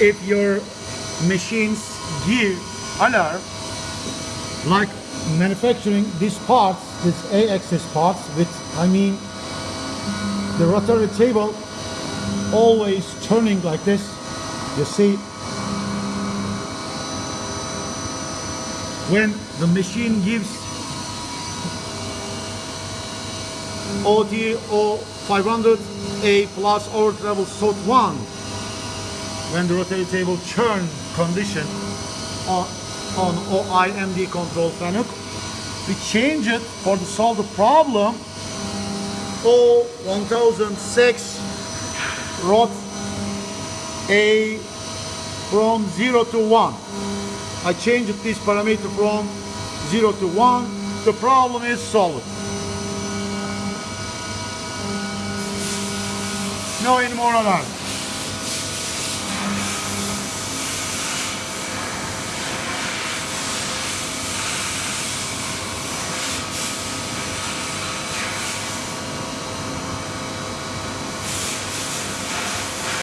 if your machines give alarm like manufacturing these parts this a-axis parts with i mean the rotary table always turning like this you see? When the machine gives OTO 500A plus over travel SOT 1 when the rotary table churn condition on, on OIMD control panel we change it for to solve the problem. O 1006 rot A from 0 to 1 I changed this parameter from 0 to 1 the problem is solved. No any more alarm